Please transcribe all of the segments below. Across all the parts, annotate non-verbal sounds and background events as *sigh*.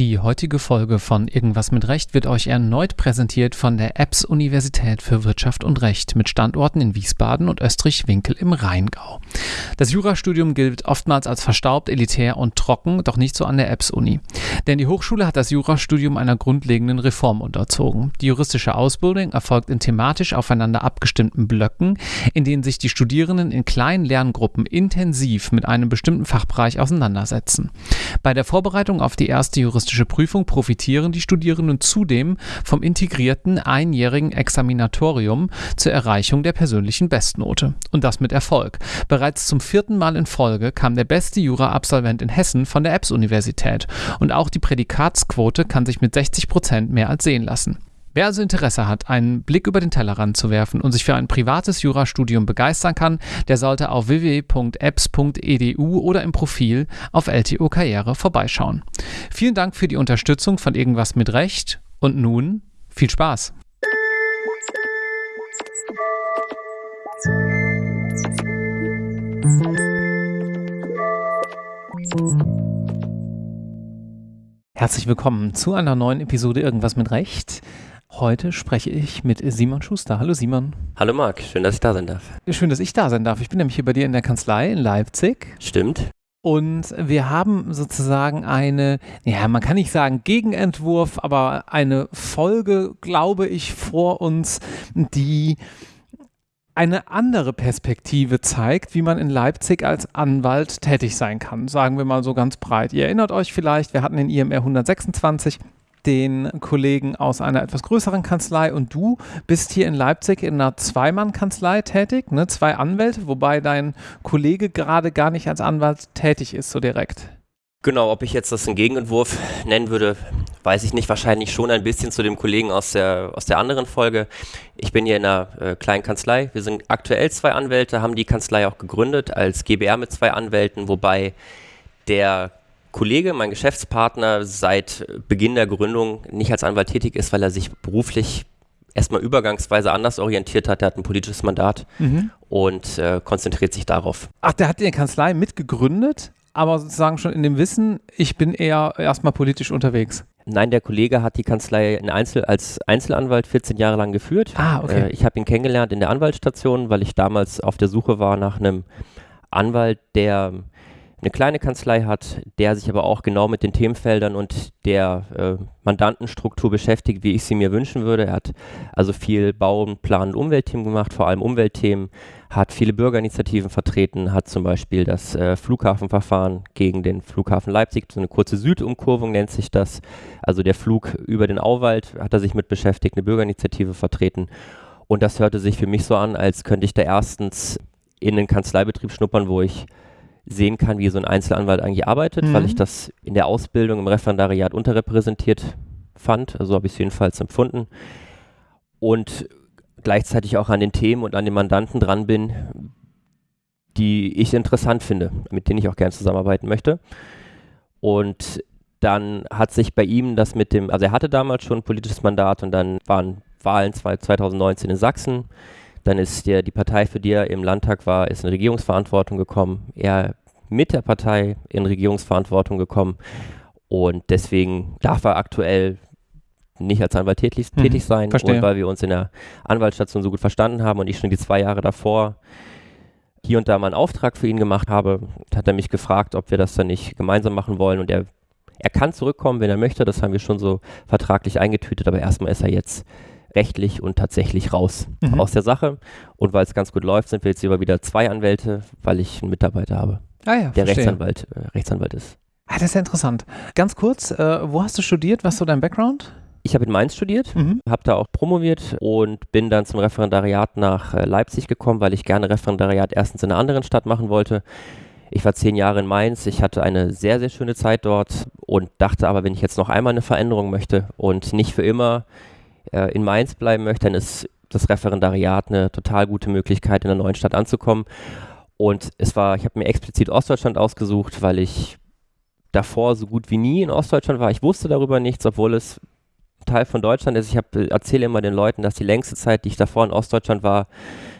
Die heutige Folge von Irgendwas mit Recht wird euch erneut präsentiert von der EBS Universität für Wirtschaft und Recht mit Standorten in Wiesbaden und Österreich-Winkel im Rheingau. Das Jurastudium gilt oftmals als verstaubt, elitär und trocken, doch nicht so an der EBS Uni. Denn die Hochschule hat das Jurastudium einer grundlegenden Reform unterzogen. Die juristische Ausbildung erfolgt in thematisch aufeinander abgestimmten Blöcken, in denen sich die Studierenden in kleinen Lerngruppen intensiv mit einem bestimmten Fachbereich auseinandersetzen. Bei der Vorbereitung auf die erste juristische juristische Prüfung profitieren die Studierenden zudem vom integrierten einjährigen Examinatorium zur Erreichung der persönlichen Bestnote. Und das mit Erfolg. Bereits zum vierten Mal in Folge kam der beste Jura-Absolvent in Hessen von der EBS-Universität. Und auch die Prädikatsquote kann sich mit 60 Prozent mehr als sehen lassen. Wer also Interesse hat, einen Blick über den Tellerrand zu werfen und sich für ein privates Jurastudium begeistern kann, der sollte auf www.apps.edu oder im Profil auf LTO Karriere vorbeischauen. Vielen Dank für die Unterstützung von Irgendwas mit Recht und nun viel Spaß! Herzlich willkommen zu einer neuen Episode Irgendwas mit Recht. Heute spreche ich mit Simon Schuster. Hallo Simon. Hallo Marc, schön, dass ich da sein darf. Schön, dass ich da sein darf. Ich bin nämlich hier bei dir in der Kanzlei in Leipzig. Stimmt. Und wir haben sozusagen eine, ja, man kann nicht sagen Gegenentwurf, aber eine Folge, glaube ich, vor uns, die eine andere Perspektive zeigt, wie man in Leipzig als Anwalt tätig sein kann. Sagen wir mal so ganz breit. Ihr erinnert euch vielleicht, wir hatten den IMR 126 den Kollegen aus einer etwas größeren Kanzlei und du bist hier in Leipzig in einer Zweimann-Kanzlei tätig, ne? zwei Anwälte, wobei dein Kollege gerade gar nicht als Anwalt tätig ist, so direkt. Genau, ob ich jetzt das einen Gegenentwurf nennen würde, weiß ich nicht. Wahrscheinlich schon ein bisschen zu dem Kollegen aus der, aus der anderen Folge. Ich bin hier in einer äh, kleinen Kanzlei. Wir sind aktuell zwei Anwälte, haben die Kanzlei auch gegründet als GBR mit zwei Anwälten, wobei der Kollege, mein Geschäftspartner, seit Beginn der Gründung nicht als Anwalt tätig ist, weil er sich beruflich erstmal übergangsweise anders orientiert hat. Er hat ein politisches Mandat mhm. und äh, konzentriert sich darauf. Ach, der hat die Kanzlei mitgegründet, aber sozusagen schon in dem Wissen, ich bin eher erstmal politisch unterwegs. Nein, der Kollege hat die Kanzlei in Einzel als Einzelanwalt 14 Jahre lang geführt. Ah, okay. Äh, ich habe ihn kennengelernt in der Anwaltsstation, weil ich damals auf der Suche war nach einem Anwalt, der eine kleine Kanzlei hat, der sich aber auch genau mit den Themenfeldern und der äh, Mandantenstruktur beschäftigt, wie ich sie mir wünschen würde. Er hat also viel Bau-, Plan- und Umweltthemen gemacht, vor allem Umweltthemen, hat viele Bürgerinitiativen vertreten, hat zum Beispiel das äh, Flughafenverfahren gegen den Flughafen Leipzig, so eine kurze Südumkurvung nennt sich das, also der Flug über den Auwald, hat er sich mit beschäftigt, eine Bürgerinitiative vertreten. Und das hörte sich für mich so an, als könnte ich da erstens in den Kanzleibetrieb schnuppern, wo ich sehen kann, wie so ein Einzelanwalt eigentlich arbeitet, mhm. weil ich das in der Ausbildung im Referendariat unterrepräsentiert fand. Also habe ich es jedenfalls empfunden. Und gleichzeitig auch an den Themen und an den Mandanten dran bin, die ich interessant finde, mit denen ich auch gerne zusammenarbeiten möchte. Und dann hat sich bei ihm das mit dem, also er hatte damals schon ein politisches Mandat und dann waren Wahlen 2019 in Sachsen. Dann ist der, die Partei, für die er im Landtag war, ist in Regierungsverantwortung gekommen. Er mit der Partei in Regierungsverantwortung gekommen. Und deswegen darf er aktuell nicht als Anwalt tätig, mhm, tätig sein. Verstehe. Und weil wir uns in der Anwaltsstation so gut verstanden haben und ich schon die zwei Jahre davor hier und da mal einen Auftrag für ihn gemacht habe, hat er mich gefragt, ob wir das dann nicht gemeinsam machen wollen. Und er, er kann zurückkommen, wenn er möchte. Das haben wir schon so vertraglich eingetütet. Aber erstmal ist er jetzt rechtlich und tatsächlich raus mhm. aus der Sache. Und weil es ganz gut läuft, sind wir jetzt über wieder zwei Anwälte, weil ich einen Mitarbeiter habe, ah ja, der Rechtsanwalt, äh, Rechtsanwalt ist. Ah, das ist ja interessant. Ganz kurz, äh, wo hast du studiert? Was ist so dein Background? Ich habe in Mainz studiert, mhm. habe da auch promoviert und bin dann zum Referendariat nach äh, Leipzig gekommen, weil ich gerne Referendariat erstens in einer anderen Stadt machen wollte. Ich war zehn Jahre in Mainz, ich hatte eine sehr, sehr schöne Zeit dort und dachte aber, wenn ich jetzt noch einmal eine Veränderung möchte und nicht für immer äh, in Mainz bleiben möchte, dann ist das Referendariat eine total gute Möglichkeit, in der neuen Stadt anzukommen. Und es war, ich habe mir explizit Ostdeutschland ausgesucht, weil ich davor so gut wie nie in Ostdeutschland war. Ich wusste darüber nichts, obwohl es Teil von Deutschland ist. Ich erzähle immer den Leuten, dass die längste Zeit, die ich davor in Ostdeutschland war,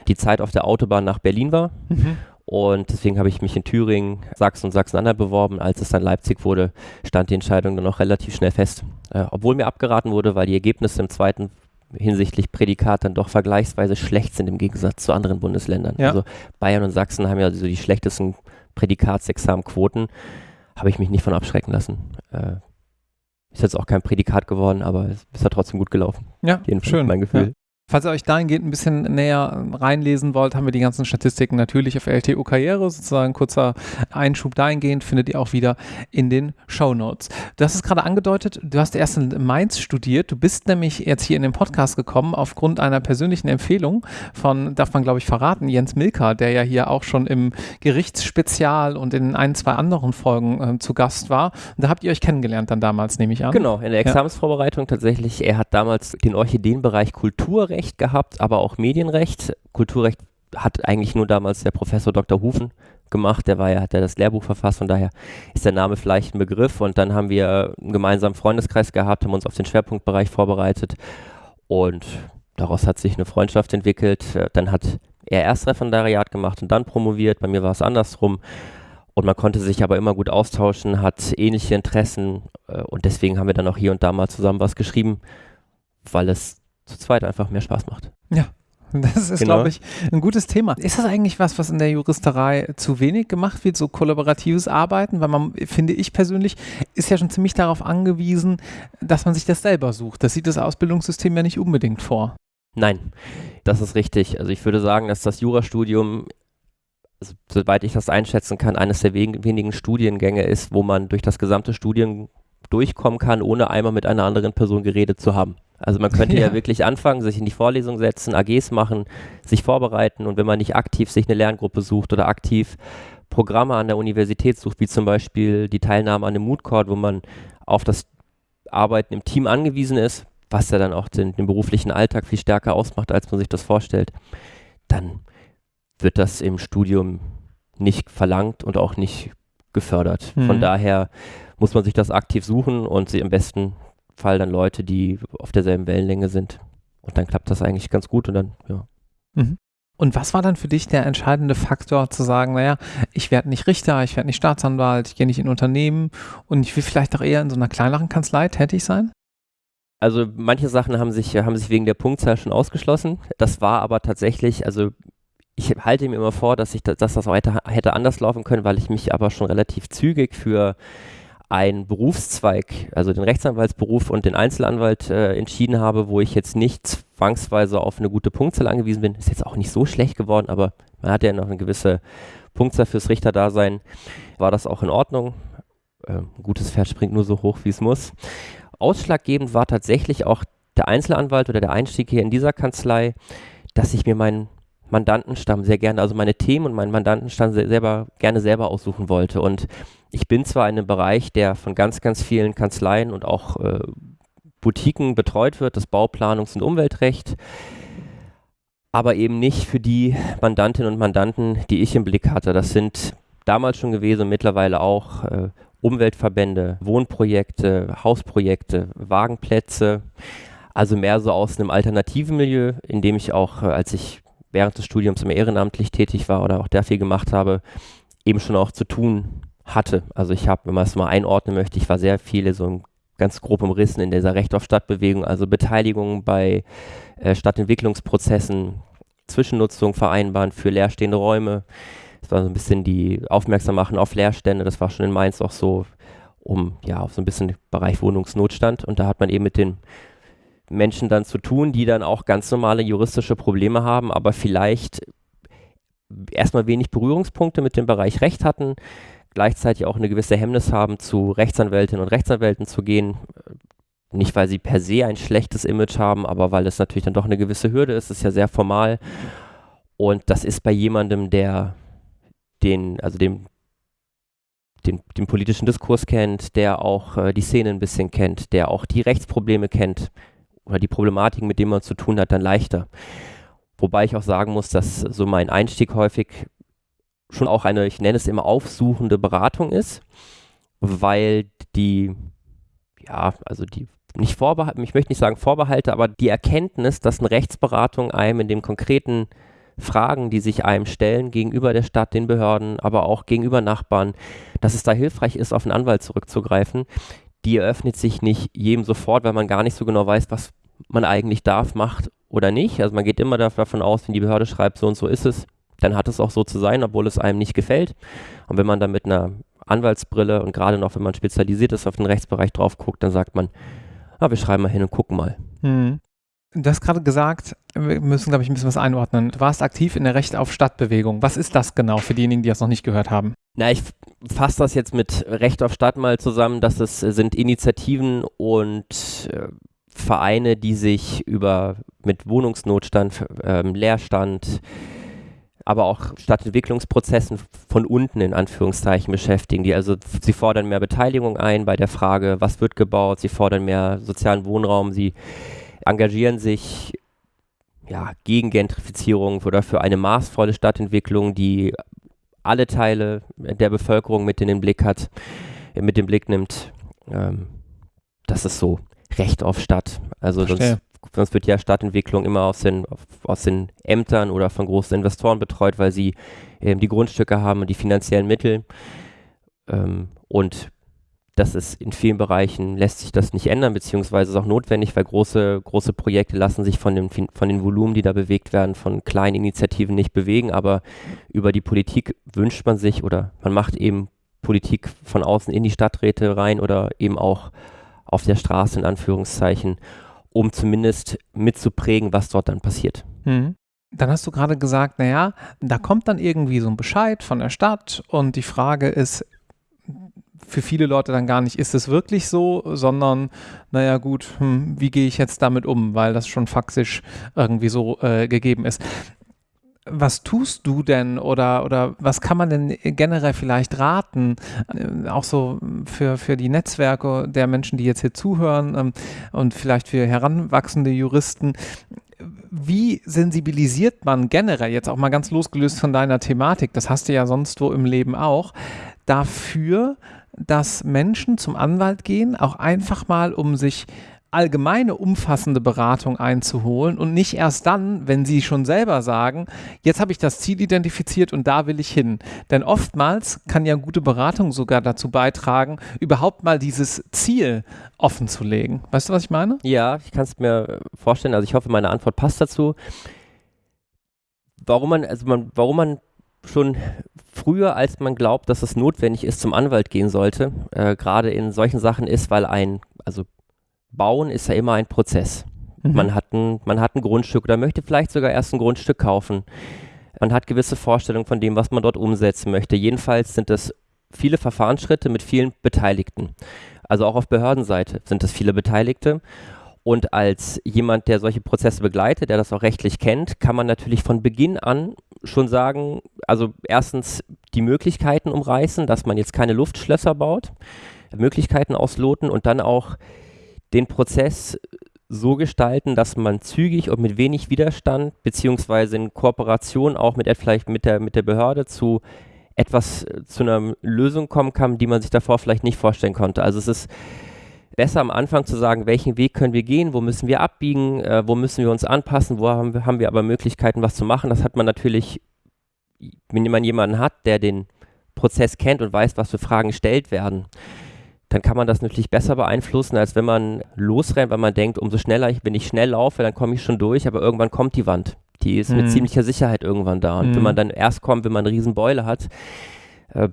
die Zeit auf der Autobahn nach Berlin war. Mhm. Und deswegen habe ich mich in Thüringen, Sachsen und Sachsen-Anhalt beworben. Als es dann Leipzig wurde, stand die Entscheidung dann auch relativ schnell fest. Äh, obwohl mir abgeraten wurde, weil die Ergebnisse im zweiten hinsichtlich Prädikat dann doch vergleichsweise schlecht sind im Gegensatz zu anderen Bundesländern. Ja. Also Bayern und Sachsen haben ja so die schlechtesten Prädikatsexamenquoten. Habe ich mich nicht von abschrecken lassen. Äh, ist jetzt auch kein Prädikat geworden, aber es ist ja trotzdem gut gelaufen. Ja, Jedenfalls schön. Mein Gefühl. Ja. Falls ihr euch dahingehend ein bisschen näher reinlesen wollt, haben wir die ganzen Statistiken natürlich auf LTO Karriere, sozusagen kurzer Einschub dahingehend, findet ihr auch wieder in den Show Notes. Du hast es gerade angedeutet, du hast erst in Mainz studiert, du bist nämlich jetzt hier in den Podcast gekommen aufgrund einer persönlichen Empfehlung von, darf man glaube ich verraten, Jens Milker, der ja hier auch schon im Gerichtsspezial und in ein, zwei anderen Folgen äh, zu Gast war. Und da habt ihr euch kennengelernt dann damals, nehme ich an. Genau, in der Examensvorbereitung tatsächlich. Er hat damals den Orchideenbereich Kulturrecht Kulturrecht gehabt, aber auch Medienrecht. Kulturrecht hat eigentlich nur damals der Professor Dr. Hufen gemacht, der war ja, hat ja das Lehrbuch verfasst, von daher ist der Name vielleicht ein Begriff und dann haben wir einen gemeinsamen Freundeskreis gehabt, haben uns auf den Schwerpunktbereich vorbereitet und daraus hat sich eine Freundschaft entwickelt. Dann hat er erst Referendariat gemacht und dann promoviert, bei mir war es andersrum und man konnte sich aber immer gut austauschen, hat ähnliche Interessen äh, und deswegen haben wir dann auch hier und da mal zusammen was geschrieben, weil es zu zweit einfach mehr Spaß macht. Ja. *laughs* Das ist, genau. glaube ich, ein gutes Thema. Ist das eigentlich was, was in der Juristerei zu wenig gemacht wird, so kollaboratives Arbeiten? Weil man, finde ich persönlich, ist ja schon ziemlich darauf angewiesen, dass man sich das selber sucht. Das sieht das Ausbildungssystem ja nicht unbedingt vor. Nein, das ist richtig. Also ich würde sagen, dass das Jurastudium, also soweit ich das einschätzen kann, eines der wenigen Studiengänge ist, wo man durch das gesamte Studium durchkommen kann, ohne einmal mit einer anderen Person geredet zu haben. Also man könnte ja. ja. wirklich anfangen, sich in die Vorlesung setzen, AGs machen, sich vorbereiten und wenn man nicht aktiv sich eine Lerngruppe sucht oder aktiv Programme an der Universität sucht, wie zum Beispiel die Teilnahme an einem Mood Court, wo man auf das Arbeiten im Team angewiesen ist, was ja dann auch den, den beruflichen Alltag viel stärker ausmacht, als man sich das vorstellt, dann wird das im Studium nicht verlangt und auch nicht gefördert. Mhm. Von daher muss man sich das aktiv suchen und sie am besten Fall dann Leute, die auf derselben Wellenlänge sind. Und dann klappt das eigentlich ganz gut und dann, ja. Mhm. Und was war dann für dich der entscheidende Faktor zu sagen, naja, ich werde nicht Richter, ich werde nicht Staatsanwalt, ich gehe nicht in Unternehmen und ich will vielleicht auch eher in so einer kleineren Kanzlei tätig sein? Also manche Sachen haben sich, haben sich wegen der Punktzahl schon ausgeschlossen. Das war aber tatsächlich, also ich halte mir immer vor, dass ich dass das weiter hätte anders laufen können, weil ich mich aber schon relativ zügig für ein Berufszweig, also den Rechtsanwaltsberuf und den Einzelanwalt äh, entschieden habe, wo ich jetzt nicht zwangsweise auf eine gute Punktzahl angewiesen bin. Ist jetzt auch nicht so schlecht geworden, aber man hat ja noch eine gewisse Punktzahl fürs Richterdasein. War das auch in Ordnung? Äh, ein gutes Pferd springt nur so hoch, wie es muss. Ausschlaggebend war tatsächlich auch der Einzelanwalt oder der Einstieg hier in dieser Kanzlei, dass ich mir meinen Mandantenstamm sehr gerne, also meine Themen und meinen Mandantenstamm selber gerne selber aussuchen wollte. Und ich bin zwar in einem Bereich, der von ganz, ganz vielen Kanzleien und auch äh, Boutiquen betreut wird, das Bauplanungs- und Umweltrecht, aber eben nicht für die Mandantinnen und Mandanten, die ich im Blick hatte. Das sind damals schon gewesen mittlerweile auch äh, Umweltverbände, Wohnprojekte, Hausprojekte, Wagenplätze. Also mehr so aus einem alternativen Milieu, in dem ich auch, äh, als ich während des Studiums immer ehrenamtlich tätig war oder auch da viel gemacht habe, eben schon auch zu tun hatte. Also ich habe, wenn man es mal einordnen möchte, ich war sehr viele so ganz grob umrissen in dieser Recht auf Stadtbewegung, also Beteiligung bei äh, Stadtentwicklungsprozessen, Zwischennutzung vereinbaren für leerstehende Räume. Das war so ein bisschen die Aufmerksam machen auf Leerstände, das war schon in Mainz auch so, um ja, auf so ein bisschen Bereich Wohnungsnotstand. Und da hat man eben mit den Menschen dann zu tun, die dann auch ganz normale juristische Probleme haben, aber vielleicht erstmal wenig Berührungspunkte mit dem Bereich Recht hatten, gleichzeitig auch eine gewisse Hemmnis haben, zu Rechtsanwältinnen und Rechtsanwälten zu gehen. Nicht, weil sie per se ein schlechtes Image haben, aber weil es natürlich dann doch eine gewisse Hürde ist. Es ist ja sehr formal. Und das ist bei jemandem, der den, also dem, den, den politischen Diskurs kennt, der auch äh, die Szene ein bisschen kennt, der auch die Rechtsprobleme kennt oder die Problematiken, mit denen man zu tun hat, dann leichter. Wobei ich auch sagen muss, dass so mein Einstieg häufig schon auch eine, ich nenne es immer aufsuchende Beratung ist, weil die, ja, also die nicht Vorbehalte, ich möchte nicht sagen Vorbehalte, aber die Erkenntnis, dass eine Rechtsberatung einem in dem konkreten Fragen, die sich einem stellen gegenüber der Stadt, den Behörden, aber auch gegenüber Nachbarn, dass es da hilfreich ist, auf einen Anwalt zurückzugreifen. Die eröffnet sich nicht jedem sofort, weil man gar nicht so genau weiß, was man eigentlich darf, macht oder nicht. Also man geht immer davon aus, wenn die Behörde schreibt, so und so ist es, dann hat es auch so zu sein, obwohl es einem nicht gefällt. Und wenn man dann mit einer Anwaltsbrille und gerade noch, wenn man spezialisiert ist, auf den Rechtsbereich drauf guckt, dann sagt man, ah, wir schreiben mal hin und gucken mal. Hm. Du hast gerade gesagt, wir müssen, glaube ich, ein bisschen was einordnen. Du warst aktiv in der Recht auf Stadtbewegung. Was ist das genau für diejenigen, die das noch nicht gehört haben? Na, ich fasse das jetzt mit Recht auf Stadt mal zusammen, dass es sind Initiativen und äh, Vereine, die sich über mit Wohnungsnotstand, äh, Leerstand, aber auch Stadtentwicklungsprozessen von unten in Anführungszeichen beschäftigen. Die also sie fordern mehr Beteiligung ein bei der Frage, was wird gebaut, sie fordern mehr sozialen Wohnraum, sie engagieren sich ja, gegen Gentrifizierung oder für eine maßvolle Stadtentwicklung, die alle Teile der Bevölkerung mit in den Blick hat, mit dem Blick nimmt. Ähm, das ist so Recht auf Stadt. Also sonst, sonst, wird ja Stadtentwicklung immer aus den, aus den Ämtern oder von großen Investoren betreut, weil sie ähm, die Grundstücke haben und die finanziellen Mittel. Ähm, und das ist in vielen Bereichen lässt sich das nicht ändern, beziehungsweise ist auch notwendig, weil große, große Projekte lassen sich von, dem, von den Volumen, die da bewegt werden, von kleinen Initiativen nicht bewegen. Aber über die Politik wünscht man sich oder man macht eben Politik von außen in die Stadträte rein oder eben auch auf der Straße in Anführungszeichen, um zumindest mitzuprägen, was dort dann passiert. Mhm. Dann hast du gerade gesagt, naja, da kommt dann irgendwie so ein Bescheid von der Stadt und die Frage ist, für viele Leute dann gar nicht, ist es wirklich so, sondern, naja gut, hm, wie gehe ich jetzt damit um, weil das schon faktisch irgendwie so äh, gegeben ist. Was tust du denn oder, oder was kann man denn generell vielleicht raten, äh, auch so für, für die Netzwerke der Menschen, die jetzt hier zuhören ähm, und vielleicht für heranwachsende Juristen, wie sensibilisiert man generell, jetzt auch mal ganz losgelöst von deiner Thematik, das hast du ja sonst wo im Leben auch, dafür, dass Menschen zum Anwalt gehen, auch einfach mal, um sich allgemeine umfassende Beratung einzuholen und nicht erst dann, wenn sie schon selber sagen, jetzt habe ich das Ziel identifiziert und da will ich hin. Denn oftmals kann ja gute Beratung sogar dazu beitragen, überhaupt mal dieses Ziel offen zu legen. Weißt du, was ich meine? Ja, ich kann es mir vorstellen. Also ich hoffe, meine Antwort passt dazu. Warum man, also man, warum man schon früher, als man glaubt, dass es notwendig ist, zum Anwalt gehen sollte, äh, gerade in solchen Sachen ist, weil ein, also Bauen ist ja immer ein Prozess. Mhm. Man, hat ein, man hat ein Grundstück oder möchte vielleicht sogar erst ein Grundstück kaufen. Man hat gewisse Vorstellungen von dem, was man dort umsetzen möchte. Jedenfalls sind es viele Verfahrensschritte mit vielen Beteiligten. Also auch auf Behördenseite sind es viele Beteiligte. Und als jemand, der solche Prozesse begleitet, der das auch rechtlich kennt, kann man natürlich von Beginn an schon sagen, also erstens die Möglichkeiten umreißen, dass man jetzt keine Luftschlösser baut, Möglichkeiten ausloten und dann auch den Prozess so gestalten, dass man zügig und mit wenig Widerstand beziehungsweise in Kooperation auch mit vielleicht mit der mit der Behörde zu etwas äh, zu einer Lösung kommen kann, die man sich davor vielleicht nicht vorstellen konnte. Also es ist besser am Anfang zu sagen, welchen Weg können wir gehen, wo müssen wir abbiegen, äh, wo müssen wir uns anpassen, wo haben wir, haben wir aber Möglichkeiten, was zu machen. Das hat man natürlich, wenn man jemanden hat, der den Prozess kennt und weiß, was für Fragen gestellt werden, dann kann man das natürlich besser beeinflussen, als wenn man losrennt, weil man denkt, umso schneller ich, wenn ich schnell laufe, dann komme ich schon durch, aber irgendwann kommt die Wand. Die ist mhm. mit ziemlicher Sicherheit irgendwann da. Und mhm. wenn man dann erst kommt, wenn man eine Riesenbeule hat, äh,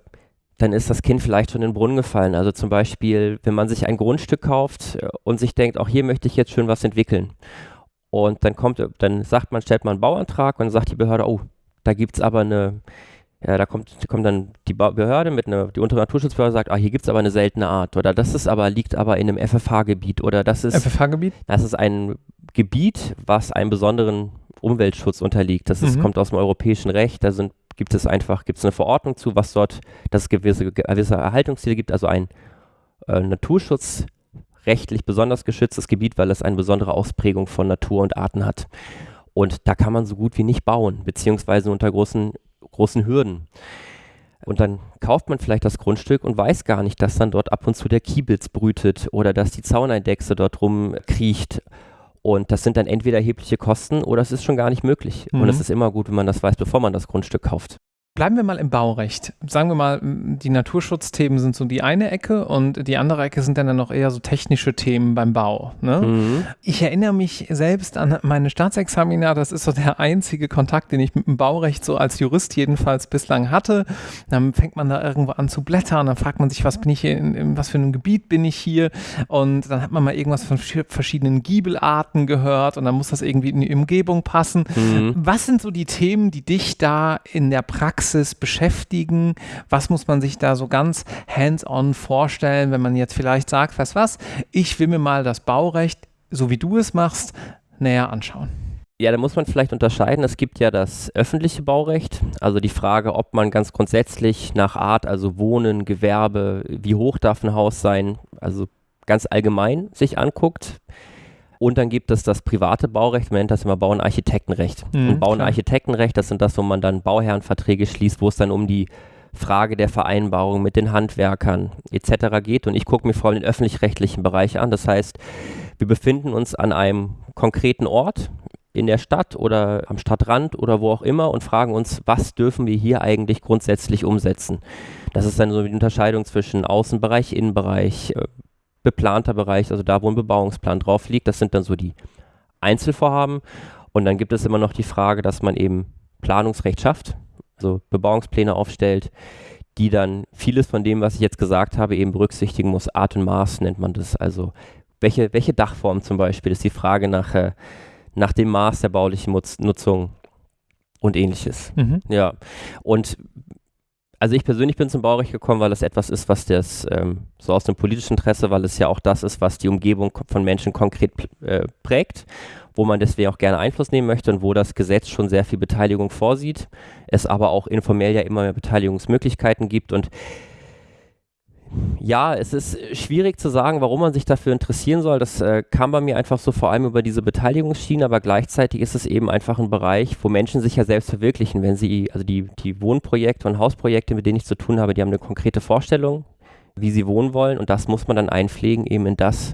dann ist das Kind vielleicht schon in den Brunnen gefallen. Also zum Beispiel, wenn man sich ein Grundstück kauft äh, und sich denkt, auch hier möchte ich jetzt schön was entwickeln. Und dann kommt, dann sagt man, stellt man einen Bauantrag und dann sagt die Behörde, oh, da gibt es aber eine, ja, da kommt, kommt dann die Behörde mit einer, die untere Naturschutzbehörde sagt, ah, hier gibt es aber eine seltene Art oder das ist aber, liegt aber in einem FFH-Gebiet oder das ist. FFH-Gebiet? Das ist ein Gebiet, was einem besonderen Umweltschutz unterliegt. Das ist, mhm. kommt aus dem europäischen Recht, da sind, gibt es einfach, gibt es eine Verordnung zu, was dort, dass es gewisse, gewisse Erhaltungsziele gibt, also ein äh, Naturschutz rechtlich besonders geschütztes Gebiet, weil es eine besondere Ausprägung von Natur und Arten hat. Und da kann man so gut wie nicht bauen, beziehungsweise unter großen großen Hürden. Und dann kauft man vielleicht das Grundstück und weiß gar nicht, dass dann dort ab und zu der Kiebitz brütet oder dass die Zauneidechse dort rumkriecht. Und das sind dann entweder erhebliche Kosten oder es ist schon gar nicht möglich. Mhm. Und es ist immer gut, wenn man das weiß, bevor man das Grundstück kauft. Bleiben wir mal im Baurecht. Sagen wir mal, die Naturschutzthemen sind so die eine Ecke und die andere Ecke sind dann noch eher so technische Themen beim Bau. Ne? Mhm. Ich erinnere mich selbst an meine Staatsexamina. Das ist so der einzige Kontakt, den ich mit dem Baurecht so als Jurist jedenfalls bislang hatte. Dann fängt man da irgendwo an zu blättern, dann fragt man sich, was bin ich hier, in, in was für einem Gebiet bin ich hier? Und dann hat man mal irgendwas von verschiedenen Giebelarten gehört und dann muss das irgendwie in die Umgebung passen. Mhm. Was sind so die Themen, die dich da in der Praxis Praxis beschäftigen? Was muss man sich da so ganz hands-on vorstellen, wenn man jetzt vielleicht sagt, was was, ich will mir mal das Baurecht, so wie du es machst, näher anschauen? Ja, da muss man vielleicht unterscheiden. Es gibt ja das öffentliche Baurecht, also die Frage, ob man ganz grundsätzlich nach Art, also Wohnen, Gewerbe, wie hoch darf ein Haus sein, also ganz allgemein sich anguckt. Und dann gibt es das private Baurecht, man nennt das immer Bau- und Architektenrecht. Mhm, und Bau- und Architektenrecht, das sind das, wo man dann Bauherrenverträge schließt, wo es dann um die Frage der Vereinbarung mit den Handwerkern etc. geht. Und ich gucke mir vor allem den öffentlich-rechtlichen Bereich an. Das heißt, wir befinden uns an einem konkreten Ort in der Stadt oder am Stadtrand oder wo auch immer und fragen uns, was dürfen wir hier eigentlich grundsätzlich umsetzen. Das ist dann so die Unterscheidung zwischen Außenbereich, Innenbereich, äh, beplanter Bereich, also da, wo ein Bebauungsplan drauf liegt. Das sind dann so die Einzelvorhaben. Und dann gibt es immer noch die Frage, dass man eben Planungsrecht schafft, also Bebauungspläne aufstellt, die dann vieles von dem, was ich jetzt gesagt habe, eben berücksichtigen muss. Art und Maß nennt man das. Also welche, welche Dachform zum Beispiel ist die Frage nach, äh, nach dem Maß der baulichen Nutz Nutzung und ähnliches. Mhm. Ja. Und also ich persönlich bin zum Baurecht gekommen, weil es etwas ist, was das ähm, so aus dem politischen Interesse, weil es ja auch das ist, was die Umgebung von Menschen konkret äh, prägt, wo man deswegen auch gerne Einfluss nehmen möchte und wo das Gesetz schon sehr viel Beteiligung vorsieht, es aber auch informell ja immer mehr Beteiligungsmöglichkeiten gibt und ja, es ist schwierig zu sagen, warum man sich dafür interessieren soll. Das äh, kam bei mir einfach so vor allem über diese Beteiligungsschiene, aber gleichzeitig ist es eben einfach ein Bereich, wo Menschen sich ja selbst verwirklichen, wenn sie, also die, die Wohnprojekte und Hausprojekte, mit denen ich zu tun habe, die haben eine konkrete Vorstellung, wie sie wohnen wollen und das muss man dann einpflegen eben in das,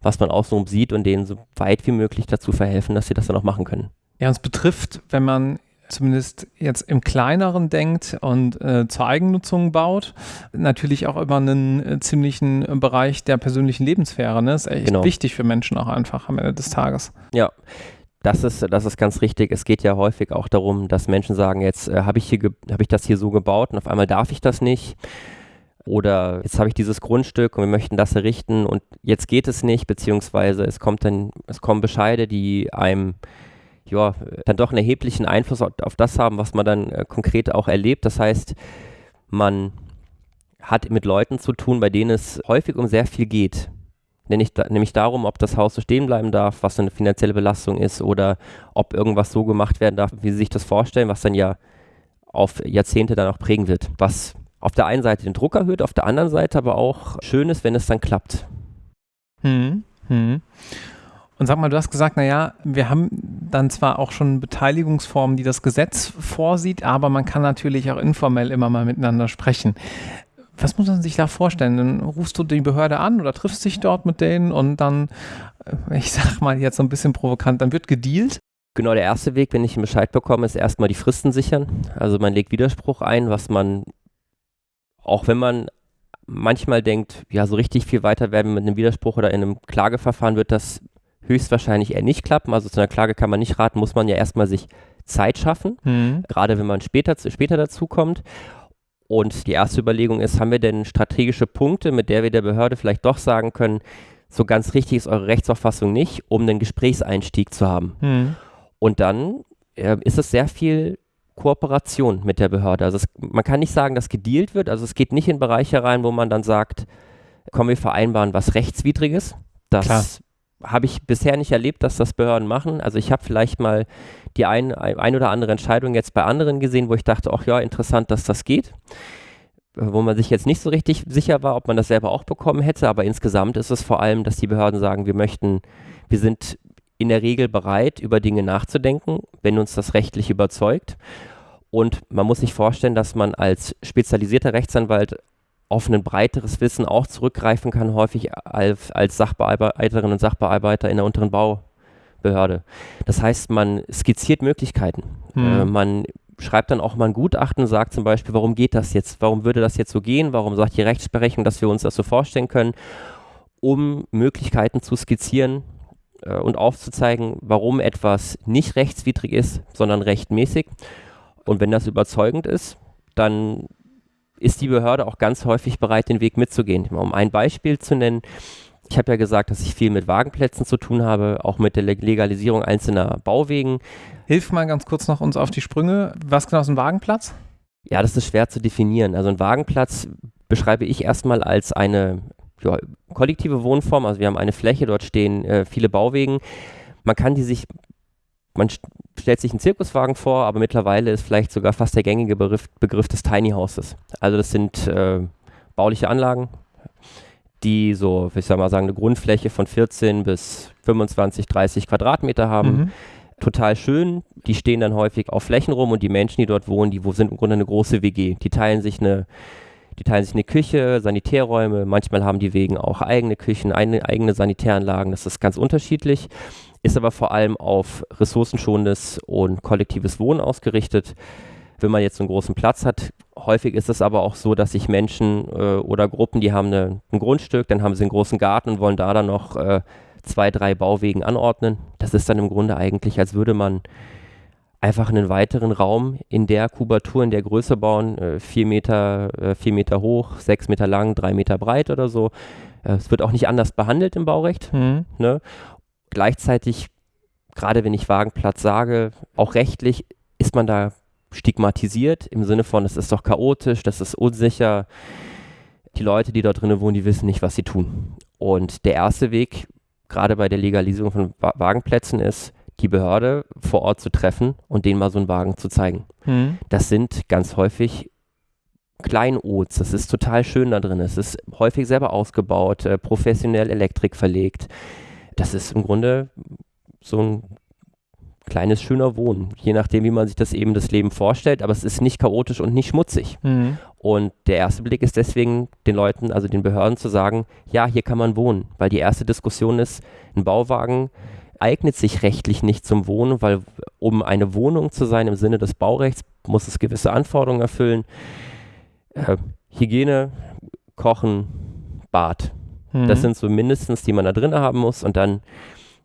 was man außenrum sieht und denen so weit wie möglich dazu verhelfen, dass sie das dann auch machen können. Ja, uns betrifft, wenn man zumindest jetzt im kleineren denkt und äh, zur Eigennutzung baut, natürlich auch immer einen äh, ziemlichen Bereich der persönlichen Lebenssphäre. Ne? Ist echt genau. wichtig für Menschen auch einfach am Ende des Tages. Ja. Das ist, das ist ganz richtig. Es geht ja häufig auch darum, dass Menschen sagen, jetzt äh, habe ich, hab ich das hier so gebaut und auf einmal darf ich das nicht. Oder jetzt habe ich dieses Grundstück und wir möchten das errichten und jetzt geht es nicht, beziehungsweise es kommt dann, es kommen Bescheide, die einem ja, dann doch einen erheblichen Einfluss auf, das haben, was man dann äh, konkret auch erlebt. Das heißt, man hat mit Leuten zu tun, bei denen es häufig um sehr viel geht. Nämlich, nämlich darum, ob das Haus so stehen bleiben darf, was eine finanzielle Belastung ist oder ob irgendwas so gemacht werden darf, wie sie sich das vorstellen, was dann ja auf Jahrzehnte dann auch prägen wird. Was auf der einen Seite den Druck erhöht, auf der anderen Seite aber auch schön ist, wenn es dann klappt. Hm, hm. Und sag mal, du hast gesagt, naja, wir haben dann zwar auch schon Beteiligungsformen, die das Gesetz vorsieht, aber man kann natürlich auch informell immer mal miteinander sprechen. Was muss man sich da vorstellen? Dann rufst du die Behörde an oder triffst dich dort mit denen und dann, äh, ich sag mal jetzt so ein bisschen provokant, dann wird gedealt. Genau, der erste Weg, wenn ich einen Bescheid bekomme, ist erstmal die Fristen sichern. Also man legt Widerspruch ein, was man, auch wenn man manchmal denkt, ja, so richtig viel weiter werden mit einem Widerspruch oder in einem Klageverfahren wird das höchstwahrscheinlich eher nicht klappen. Also zu einer Klage kann man nicht raten, muss man ja erstmal sich Zeit schaffen, mhm. gerade wenn man später, später dazu kommt. Und die erste Überlegung ist, haben wir denn strategische Punkte, mit der wir der Behörde vielleicht doch sagen können, so ganz richtig ist eure Rechtsauffassung nicht, um einen Gesprächseinstieg zu haben. Mhm. Und dann äh, ist es sehr viel Kooperation mit der Behörde. Also es, man kann nicht sagen, dass gedealt wird. Also es geht nicht in Bereiche rein, wo man dann sagt, komm, wir vereinbaren was Rechtswidriges. Das Klar habe ich bisher nicht erlebt, dass das Behörden machen. Also ich habe vielleicht mal die ein, ein oder andere Entscheidung jetzt bei anderen gesehen, wo ich dachte, ach ja, interessant, dass das geht. Wo man sich jetzt nicht so richtig sicher war, ob man das selber auch bekommen hätte. Aber insgesamt ist es vor allem, dass die Behörden sagen, wir möchten, wir sind in der Regel bereit, über Dinge nachzudenken, wenn uns das rechtlich überzeugt. Und man muss sich vorstellen, dass man als spezialisierter Rechtsanwalt auf ein breiteres Wissen auch zurückgreifen kann, häufig als, als Sachbearbeiterinnen und Sachbearbeiter in der unteren Bau, Behörde. Das heißt, man skizziert Möglichkeiten. Hm. Äh, man schreibt dann auch mal ein Gutachten, sagt zum Beispiel, warum geht das jetzt? Warum würde das jetzt so gehen? Warum sagt die Rechtsberechnung, dass wir uns das so vorstellen können? Um Möglichkeiten zu skizzieren äh, und aufzuzeigen, warum etwas nicht rechtswidrig ist, sondern rechtmäßig. Und wenn das überzeugend ist, dann ist die Behörde auch ganz häufig bereit, den Weg mitzugehen. Um ein Beispiel zu nennen, ich habe ja gesagt, dass ich viel mit Wagenplätzen zu tun habe, auch mit der Legalisierung einzelner Bauwegen. Hilf mal ganz kurz noch uns auf die Sprünge. Was genau ist ein Wagenplatz? Ja, das ist schwer zu definieren. Also ein Wagenplatz beschreibe ich erstmal als eine ja, kollektive Wohnform. Also wir haben eine Fläche, dort stehen äh, viele Bauwegen. Man kann die sich, man stellt sich einen Zirkuswagen vor, aber mittlerweile ist vielleicht sogar fast der gängige Begriff, Begriff des Tiny Houses. Also das sind äh, bauliche Anlagen, die so, ich sag mal sagen, eine Grundfläche von 14 bis 25, 30 Quadratmeter haben. Mhm. Total schön. Die stehen dann häufig auf Flächen rum und die Menschen, die dort wohnen, die sind im Grunde eine große WG. Die teilen sich eine, die teilen sich eine Küche, Sanitärräume. Manchmal haben die Wegen auch eigene Küchen, eine, eigene Sanitäranlagen. Das ist ganz unterschiedlich ist aber vor allem auf ressourcenschonendes und kollektives Wohnen ausgerichtet. Wenn man jetzt einen großen Platz hat, häufig ist es aber auch so, dass sich Menschen äh, oder Gruppen, die haben eine, ein Grundstück, dann haben sie einen großen Garten und wollen da dann noch äh, zwei, drei Bauwegen anordnen. Das ist dann im Grunde eigentlich, als würde man einfach einen weiteren Raum in der Kubatur, in der Größe bauen, äh, vier, Meter, äh, vier Meter hoch, sechs Meter lang, drei Meter breit oder so. Äh, es wird auch nicht anders behandelt im Baurecht. Mhm. Ne? Gleichzeitig, gerade wenn ich Wagenplatz sage, auch rechtlich ist man da stigmatisiert im Sinne von, es ist doch chaotisch, das ist unsicher. Die Leute, die dort drinnen wohnen, die wissen nicht, was sie tun. Und der erste Weg, gerade bei der Legalisierung von Wagenplätzen, ist, die Behörde vor Ort zu treffen und denen mal so einen Wagen zu zeigen. Mhm. Das sind ganz häufig Kleinods, das ist total schön da drin. Es ist häufig selber ausgebaut, äh, professionell Elektrik verlegt das ist im Grunde so ein kleines, schöner Wohnen, je nachdem, wie man sich das eben das Leben vorstellt, aber es ist nicht chaotisch und nicht schmutzig. Mhm. Und der erste Blick ist deswegen den Leuten, also den Behörden zu sagen, ja, hier kann man wohnen, weil die erste Diskussion ist, ein Bauwagen eignet sich rechtlich nicht zum Wohnen, weil um eine Wohnung zu sein im Sinne des Baurechts, muss es gewisse Anforderungen erfüllen. Äh, Hygiene, Kochen, Bad. Mhm. Das sind so mindestens, die man da drin haben muss. Und dann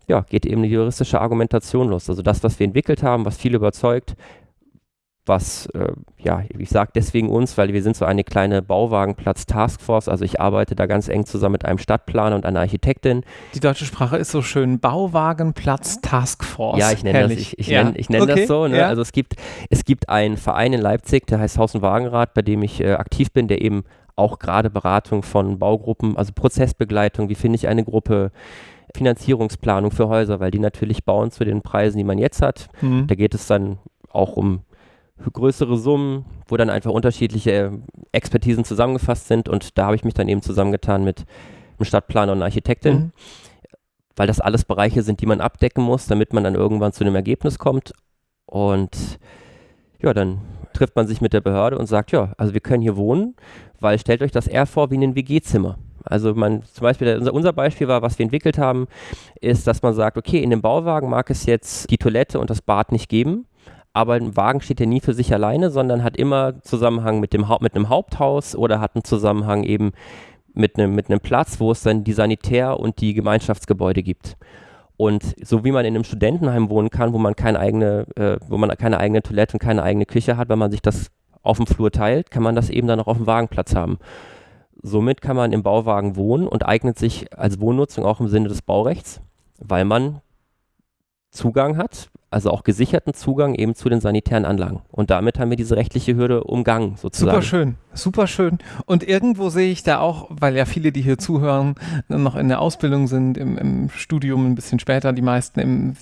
ja, geht eben die juristische Argumentation los. Also das, was wir entwickelt haben, was viel überzeugt, was, äh, ja, ich sage deswegen uns, weil wir sind so eine kleine Bauwagenplatz-Taskforce, also ich arbeite da ganz eng zusammen mit einem Stadtplaner und einer Architektin. Die deutsche Sprache ist so schön, Bauwagenplatz-Taskforce. Ja, ich nenne das, ich, ich ja. nenne, ich nenn okay. das so. Ne? Ja. Also es gibt, es gibt einen Verein in Leipzig, der heißt Haus- und Wagenrat, bei dem ich äh, aktiv bin, der eben auch gerade Beratung von Baugruppen, also Prozessbegleitung, wie finde ich eine Gruppe, Finanzierungsplanung für Häuser, weil die natürlich bauen zu den Preisen, die man jetzt hat. Mhm. Da geht es dann auch um größere Summen, wo dann einfach unterschiedliche Expertisen zusammengefasst sind und da habe ich mich dann eben zusammengetan mit einem Stadtplaner und einer Architektin, mhm. weil das alles Bereiche sind, die man abdecken muss, damit man dann irgendwann zu einem Ergebnis kommt und ja, dann trifft man sich mit der Behörde und sagt, ja, also wir können hier wohnen, weil stellt euch das eher vor wie ein WG-Zimmer. Also man, zum Beispiel, unser, unser Beispiel war, was wir entwickelt haben, ist, dass man sagt, okay, in dem Bauwagen mag es jetzt die Toilette und das Bad nicht geben, aber ein Wagen steht ja nie für sich alleine, sondern hat immer Zusammenhang mit, dem mit einem Haupthaus oder hat einen Zusammenhang eben mit einem, mit einem Platz, wo es dann die Sanitär- und die Gemeinschaftsgebäude gibt. Und so wie man in einem Studentenheim wohnen kann, wo man keine eigene, äh, wo man keine eigene Toilette und keine eigene Küche hat, weil man sich das auf dem Flur teilt, kann man das eben dann auch auf dem Wagenplatz haben. Somit kann man im Bauwagen wohnen und eignet sich als Wohnnutzung auch im Sinne des Baurechts, weil man Zugang hat, also auch gesicherten Zugang eben zu den sanitären Anlagen. Und damit haben wir diese rechtliche Hürde umgangen, sozusagen. Super schön, super schön. Und irgendwo sehe ich da auch, weil ja viele, die hier zuhören, noch in der Ausbildung sind, im, im Studium ein bisschen später, die meisten im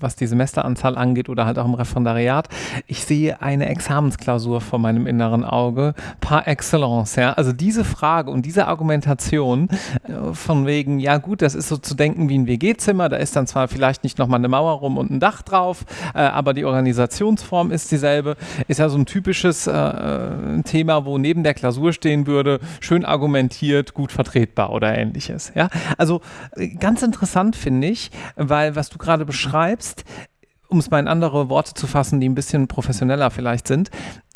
was die Semesteranzahl angeht oder halt auch im Referendariat. Ich sehe eine Examensklausur vor meinem inneren Auge par excellence. Ja? Also diese Frage und diese Argumentation äh, von wegen, ja gut, das ist so zu denken wie ein WG-Zimmer, da ist dann zwar vielleicht nicht nochmal eine Mauer rum und ein Dach drauf, äh, aber die Organisationsform ist dieselbe, ist ja so ein typisches äh, äh Thema, wo neben der Klausur stehen würde, schön argumentiert, gut vertretbar oder ähnliches. Ja? Also äh, ganz interessant finde ich, weil was du gerade beschreibst, um es mal in andere Worte zu fassen, die ein bisschen professioneller vielleicht sind,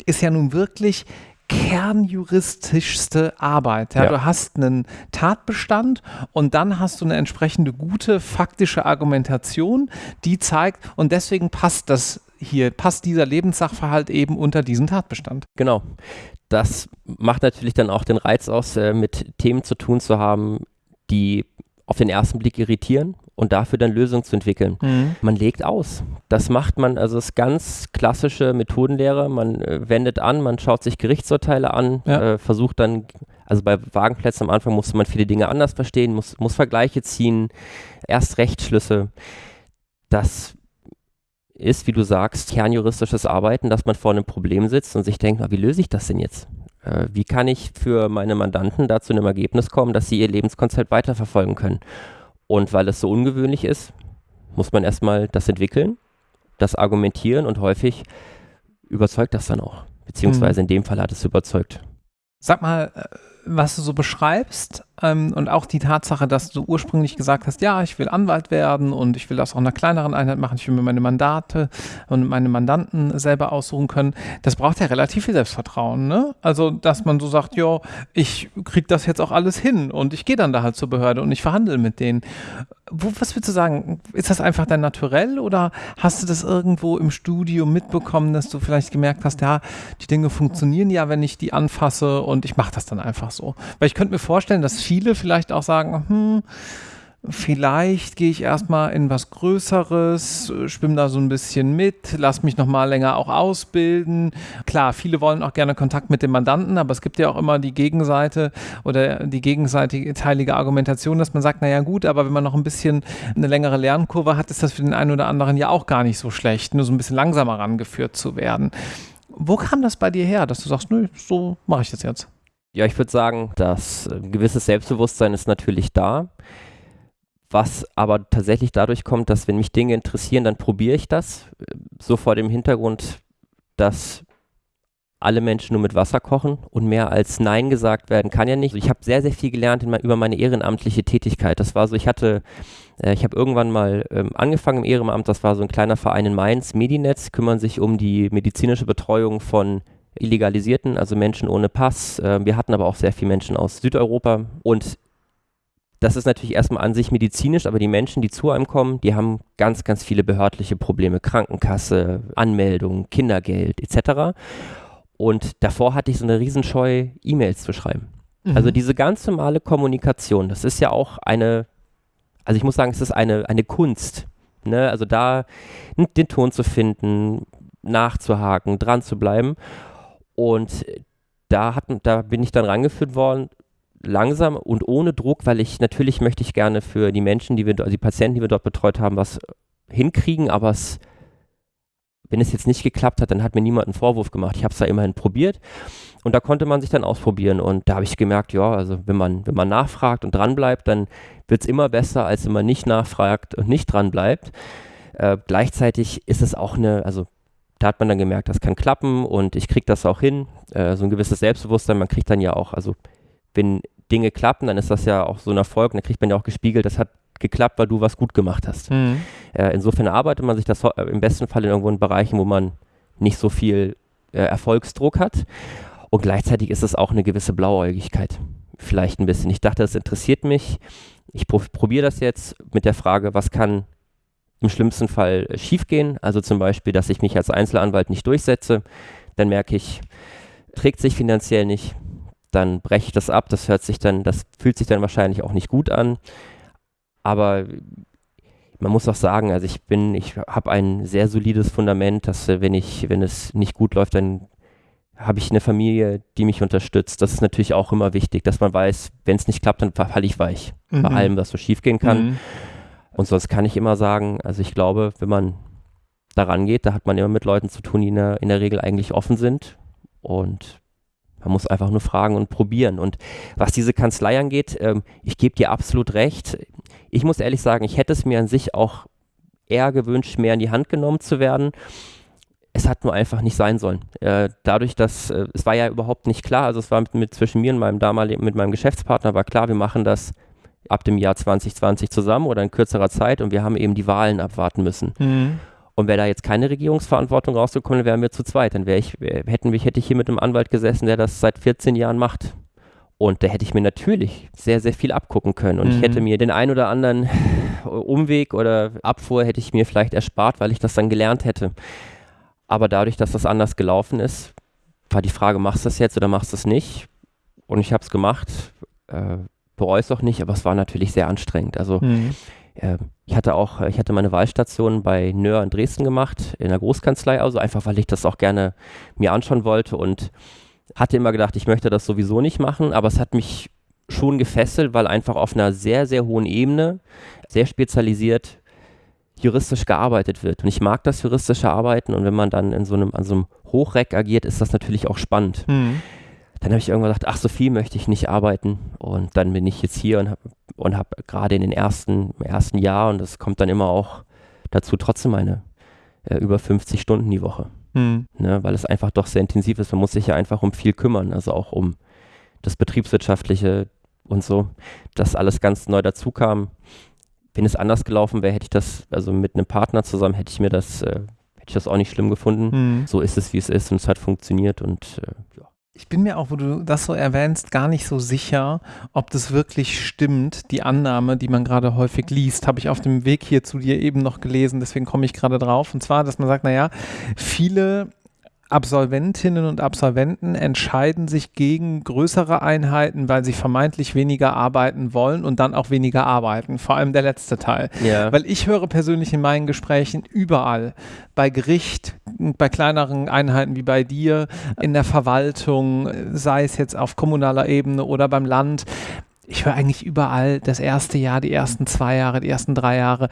ist ja nun wirklich kernjuristischste Arbeit. Ja? ja? Du hast einen Tatbestand und dann hast du eine entsprechende gute faktische Argumentation, die zeigt, und deswegen passt das hier, passt dieser Lebenssachverhalt eben unter diesen Tatbestand. Genau. Das macht natürlich dann auch den Reiz aus, äh, mit Themen zu tun zu haben, die auf den ersten Blick irritieren und dafür dann Lösungen zu entwickeln. Mhm. Man legt aus. Das macht man, also das ist ganz klassische Methodenlehre. Man äh, wendet an, man schaut sich Gerichtsurteile an, ja. äh, versucht dann, also bei Wagenplätzen am Anfang musste man viele Dinge anders verstehen, muss, muss Vergleiche ziehen, erst Rechtsschlüsse. Das ist, wie du sagst, kernjuristisches Arbeiten, dass man vor einem Problem sitzt und sich denkt, na, wie löse ich das denn jetzt? Äh, wie kann ich für meine Mandanten da zu einem Ergebnis kommen, dass sie ihr Lebenskonzept weiterverfolgen können? Und weil es so ungewöhnlich ist, muss man erstmal das entwickeln, das argumentieren und häufig überzeugt das dann auch. Beziehungsweise mhm. in dem Fall hat es überzeugt. Sag mal, äh, was du so beschreibst ähm, und auch die Tatsache, dass du ursprünglich gesagt hast, ja, ich will Anwalt werden und ich will das auch in einer kleineren Einheit machen, ich will mir meine Mandate und meine Mandanten selber aussuchen können, das braucht ja relativ viel Selbstvertrauen. Ne? Also, dass man so sagt, ja, ich kriege das jetzt auch alles hin und ich gehe dann da halt zur Behörde und ich verhandle mit denen. Wo, was würdest du sagen? Ist das einfach dein Naturell oder hast du das irgendwo im Studium mitbekommen, dass du vielleicht gemerkt hast, ja, die Dinge funktionieren ja, wenn ich die anfasse und ich mache das dann einfach so? Weil ich könnte mir vorstellen, dass viele vielleicht auch sagen, hm, vielleicht gehe ich erstmal in was Größeres, schwimme da so ein bisschen mit, lass mich nochmal länger auch ausbilden. Klar, viele wollen auch gerne Kontakt mit dem Mandanten, aber es gibt ja auch immer die Gegenseite oder die gegenseitige Argumentation, dass man sagt, naja gut, aber wenn man noch ein bisschen eine längere Lernkurve hat, ist das für den einen oder anderen ja auch gar nicht so schlecht, nur so ein bisschen langsamer rangeführt zu werden. Wo kam das bei dir her, dass du sagst, nö, so mache ich das jetzt? Ja, ich würde sagen, dass ein äh, gewisses Selbstbewusstsein ist natürlich da was aber tatsächlich dadurch kommt, dass wenn mich Dinge interessieren, dann probiere ich das. So vor dem Hintergrund, dass alle Menschen nur mit Wasser kochen und mehr als Nein gesagt werden kann ja nicht. Ich habe sehr, sehr viel gelernt mein, über meine ehrenamtliche Tätigkeit. Das war so, ich hatte, äh, ich habe irgendwann mal ähm, angefangen im Ehrenamt, das war so ein kleiner Verein in Mainz, Medinetz, kümmern sich um die medizinische Betreuung von Illegalisierten, also Menschen ohne Pass. Äh, wir hatten aber auch sehr viele Menschen aus Südeuropa und das ist natürlich erstmal an sich medizinisch, aber die Menschen, die zu einem kommen, die haben ganz, ganz viele behördliche Probleme. Krankenkasse, Anmeldung, Kindergeld etc. Und davor hatte ich so eine Riesenscheu, E-Mails zu schreiben. Mhm. Also diese ganz normale Kommunikation, das ist ja auch eine, also ich muss sagen, es ist eine, eine Kunst. Ne? Also da den Ton zu finden, nachzuhaken, dran zu bleiben. Und da, hat, da bin ich dann rangeführt worden, langsam und ohne Druck, weil ich natürlich möchte ich gerne für die Menschen, die wir, also die Patienten, die wir dort betreut haben, was hinkriegen, aber es, wenn es jetzt nicht geklappt hat, dann hat mir niemand einen Vorwurf gemacht. Ich habe es da immerhin probiert und da konnte man sich dann ausprobieren und da habe ich gemerkt, ja, also wenn man, wenn man nachfragt und dranbleibt, dann wird es immer besser, als wenn man nicht nachfragt und nicht dranbleibt. Äh, gleichzeitig ist es auch eine, also da hat man dann gemerkt, das kann klappen und ich kriege das auch hin. Äh, so ein gewisses Selbstbewusstsein, man kriegt dann ja auch, also wenn Dinge klappen, dann ist das ja auch so ein Erfolg. Und dann kriegt man ja auch gespiegelt, das hat geklappt, weil du was gut gemacht hast. Mhm. Äh, insofern arbeitet man sich das äh, im besten Fall in irgendwo in Bereichen, wo man nicht so viel äh, Erfolgsdruck hat. Und gleichzeitig ist es auch eine gewisse Blauäugigkeit. Vielleicht ein bisschen. Ich dachte, das interessiert mich. Ich probiere das jetzt mit der Frage, was kann im schlimmsten Fall äh, schiefgehen. Also zum Beispiel, dass ich mich als Einzelanwalt nicht durchsetze. Dann merke ich, trägt sich finanziell nicht dann breche ich das ab. Das hört sich dann, das fühlt sich dann wahrscheinlich auch nicht gut an. Aber man muss auch sagen, also ich bin, ich habe ein sehr solides Fundament, dass äh, wenn ich, wenn es nicht gut läuft, dann habe ich eine Familie, die mich unterstützt. Das ist natürlich auch immer wichtig, dass man weiß, wenn es nicht klappt, dann falle ich weich. Mhm. Bei allem, was so schief gehen kann. Mhm. Und sonst kann ich immer sagen, also ich glaube, wenn man daran geht, da hat man immer mit Leuten zu tun, die in der, in der Regel eigentlich offen sind. Und man muss einfach nur fragen und probieren. Und was diese Kanzlei angeht, ähm, ich gebe dir absolut recht. Ich muss ehrlich sagen, ich hätte es mir an sich auch eher gewünscht, mehr in die Hand genommen zu werden. Es hat nur einfach nicht sein sollen. Äh, dadurch, dass äh, es war ja überhaupt nicht klar, also es war mit, mit zwischen mir und meinem damaligen, mit meinem Geschäftspartner war klar, wir machen das ab dem Jahr 2020 zusammen oder in kürzerer Zeit und wir haben eben die Wahlen abwarten müssen. Mhm. Und wäre da jetzt keine Regierungsverantwortung rausgekommen, wären wir zu zweit. Dann wäre ich, hätten hätte ich hier mit einem Anwalt gesessen, der das seit 14 Jahren macht. Und da hätte ich mir natürlich sehr, sehr viel abgucken können. Und mhm. ich hätte mir den ein oder anderen Umweg oder Abfuhr hätte ich mir vielleicht erspart, weil ich das dann gelernt hätte. Aber dadurch, dass das anders gelaufen ist, war die Frage, machst du das jetzt oder machst du es nicht? Und ich habe es gemacht. Äh, bereue es auch nicht, aber es war natürlich sehr anstrengend. Also mhm. äh, ich hatte auch, ich hatte meine Wahlstation bei Nöhr in Dresden gemacht, in der Großkanzlei, also einfach, weil ich das auch gerne mir anschauen wollte und hatte immer gedacht, ich möchte das sowieso nicht machen, aber es hat mich schon gefesselt, weil einfach auf einer sehr, sehr hohen Ebene, sehr spezialisiert juristisch gearbeitet wird. Und ich mag das juristische Arbeiten und wenn man dann in so einem, an so einem Hochreck agiert, ist das natürlich auch spannend. Mhm dann habe ich irgendwann gedacht, ach, so viel möchte ich nicht arbeiten. Und dann bin ich jetzt hier und habe und hab gerade in den ersten, ersten Jahr, und das kommt dann immer auch dazu, trotzdem meine äh, über 50 Stunden die Woche. Mhm. Ne, weil es einfach doch sehr intensiv ist. Man muss sich ja einfach um viel kümmern, also auch um das Betriebswirtschaftliche und so, dass alles ganz neu dazu kam. Wenn es anders gelaufen wäre, hätte ich das, also mit einem Partner zusammen, hätte ich mir das, äh, hätte ich das auch nicht schlimm gefunden. Mhm. So ist es, wie es ist und es hat funktioniert und äh, ja. Ich bin mir auch, wo du das so erwähnst, gar nicht so sicher, ob das wirklich stimmt. Die Annahme, die man gerade häufig liest, habe ich auf dem Weg hier zu dir eben noch gelesen, deswegen komme ich gerade drauf. Und zwar, dass man sagt, naja, viele Absolventinnen und Absolventen entscheiden sich gegen größere Einheiten, weil sie vermeintlich weniger arbeiten wollen und dann auch weniger arbeiten. Vor allem der letzte Teil. Ja. Weil ich höre persönlich in meinen Gesprächen überall, bei Gericht, bei kleineren Einheiten wie bei dir, in der Verwaltung, sei es jetzt auf kommunaler Ebene oder beim Land, ich höre eigentlich überall das erste Jahr, die ersten zwei Jahre, die ersten drei Jahre,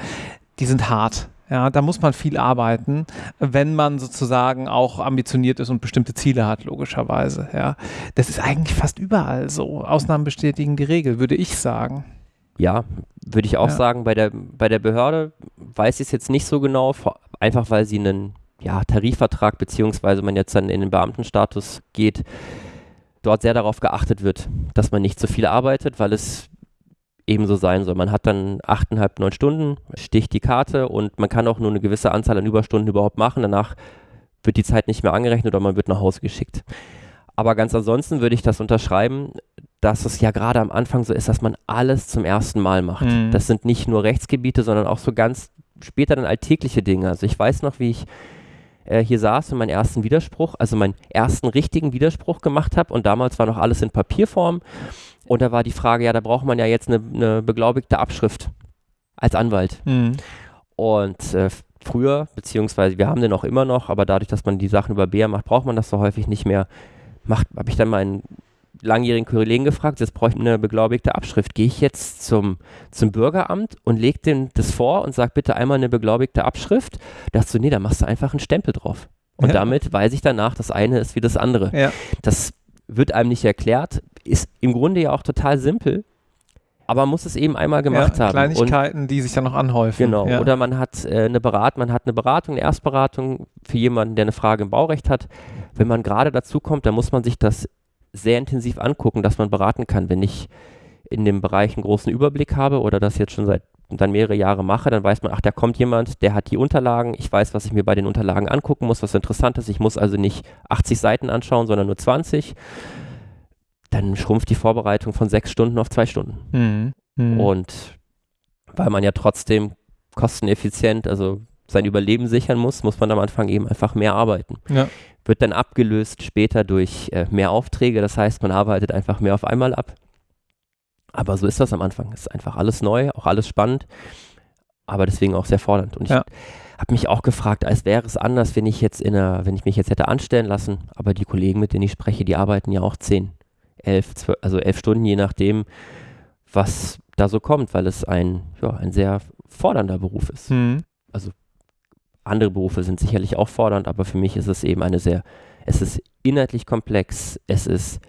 die sind hart ja, da muss man viel arbeiten, wenn man sozusagen auch ambitioniert ist und bestimmte Ziele hat, logischerweise. Ja, das ist eigentlich fast überall so. Ausnahmen bestätigen die Regel, würde ich sagen. Ja, würde ich auch ja. sagen. Bei der, bei der Behörde weiß ich es jetzt nicht so genau, einfach weil sie einen ja, Tarifvertrag beziehungsweise man jetzt dann in den Beamtenstatus geht, dort sehr darauf geachtet wird, dass man nicht zu viel arbeitet, weil es ebenso sein soll. Man hat dann achteinhalb, neun Stunden, sticht die Karte und man kann auch nur eine gewisse Anzahl an Überstunden überhaupt machen. Danach wird die Zeit nicht mehr angerechnet oder man wird nach Hause geschickt. Aber ganz ansonsten würde ich das unterschreiben, dass es ja gerade am Anfang so ist, dass man alles zum ersten Mal macht. Mhm. Das sind nicht nur Rechtsgebiete, sondern auch so ganz später dann alltägliche Dinge. Also ich weiß noch, wie ich äh, hier saß und meinen ersten Widerspruch, also meinen ersten richtigen Widerspruch gemacht habe und damals war noch alles in Papierform und da war die Frage, ja, da braucht man ja jetzt eine, eine beglaubigte Abschrift als Anwalt. Mhm. Und äh, früher, beziehungsweise wir haben den auch immer noch, aber dadurch, dass man die Sachen über BR macht, braucht man das so häufig nicht mehr. Habe ich dann meinen langjährigen Kollegen gefragt, jetzt brauche ich eine beglaubigte Abschrift. Gehe ich jetzt zum, zum Bürgeramt und lege dem das vor und sage bitte einmal eine beglaubigte Abschrift? Da dachte so, nee, da machst du einfach einen Stempel drauf. Und ja. damit weiß ich danach, das eine ist wie das andere. Ja. Das wird einem nicht erklärt, ist im Grunde ja auch total simpel, aber man muss es eben einmal gemacht ja, haben. Kleinigkeiten, und, die sich dann noch anhäufen. Genau. Ja. Oder man hat äh, eine Beratung, man hat eine Beratung, eine Erstberatung für jemanden, der eine Frage im Baurecht hat. Wenn man gerade dazu kommt, dann muss man sich das sehr intensiv angucken, dass man beraten kann. Wenn ich in dem Bereich einen großen Überblick habe oder das jetzt schon seit dann mehrere Jahre mache, dann weiß man, ach, da kommt jemand, der hat die Unterlagen, ich weiß, was ich mir bei den Unterlagen angucken muss, was interessant ist. Ich muss also nicht 80 Seiten anschauen, sondern nur 20. Dann schrumpft die Vorbereitung von sechs Stunden auf zwei Stunden. Mhm. Mhm. Und weil man ja trotzdem kosteneffizient, also sein Überleben sichern muss, muss man am Anfang eben einfach mehr arbeiten. Ja. Wird dann abgelöst später durch äh, mehr Aufträge, das heißt, man arbeitet einfach mehr auf einmal ab. Aber so ist das am Anfang. Es ist einfach alles neu, auch alles spannend, aber deswegen auch sehr fordernd. Und ich ja. habe mich auch gefragt, als wäre es anders, wenn ich jetzt in einer, wenn ich mich jetzt hätte anstellen lassen, aber die Kollegen, mit denen ich spreche, die arbeiten ja auch zehn, elf, zwölf, also elf Stunden, je nachdem, was da so kommt, weil es ein, ja, ein sehr fordernder Beruf ist. Mhm. Also andere Berufe sind sicherlich auch fordernd, aber für mich ist es eben eine sehr, es ist inhaltlich komplex, es ist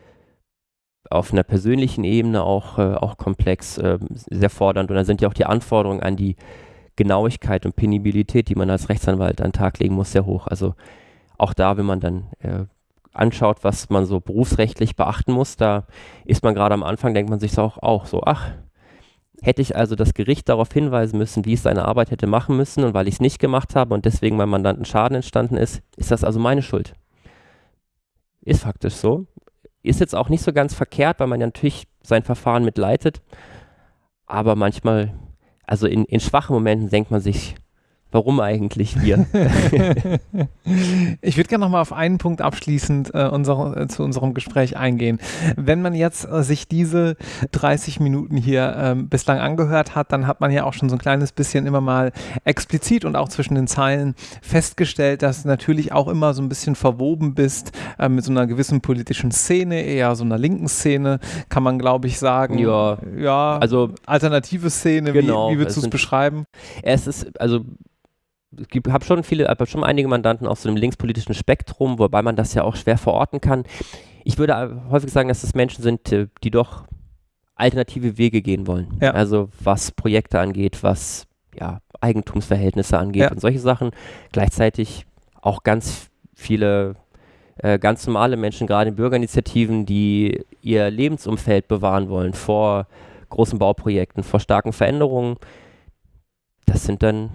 auf einer persönlichen Ebene auch, äh, auch komplex, äh, sehr fordernd und da sind ja auch die Anforderungen an die Genauigkeit und Penibilität, die man als Rechtsanwalt an den Tag legen muss, sehr hoch. Also auch da, wenn man dann äh, anschaut, was man so berufsrechtlich beachten muss, da ist man gerade am Anfang, denkt man sich auch, auch so, ach, hätte ich also das Gericht darauf hinweisen müssen, wie es seine Arbeit hätte machen müssen und weil ich es nicht gemacht habe und deswegen beim Mandanten Schaden entstanden ist, ist das also meine Schuld. Ist faktisch so. Ist jetzt auch nicht so ganz verkehrt, weil man ja natürlich sein Verfahren mitleitet, aber manchmal, also in, in schwachen Momenten denkt man sich, Warum eigentlich wir? *laughs* ich würde gerne noch mal auf einen Punkt abschließend äh, unser, äh, zu unserem Gespräch eingehen. Wenn man jetzt äh, sich diese 30 Minuten hier ähm, bislang angehört hat, dann hat man ja auch schon so ein kleines bisschen immer mal explizit und auch zwischen den Zeilen festgestellt, dass du natürlich auch immer so ein bisschen verwoben bist äh, mit so einer gewissen politischen Szene, eher so einer linken Szene, kann man glaube ich sagen. Ja, ja also alternative Szene, genau, wie, wie würdest du es beschreiben? Es ist, also ich habe schon viele, habe schon einige Mandanten aus so einem linkspolitischen Spektrum, wobei man das ja auch schwer verorten kann. Ich würde häufig sagen, dass das Menschen sind, äh, die doch alternative Wege gehen wollen. Ja. Also was Projekte angeht, was ja, Eigentumsverhältnisse angeht Ja. und solche Sachen. Gleichzeitig auch ganz viele äh, ganz normale Menschen, gerade in Bürgerinitiativen, die ihr Lebensumfeld bewahren wollen vor großen Bauprojekten, vor starken Veränderungen. Das sind dann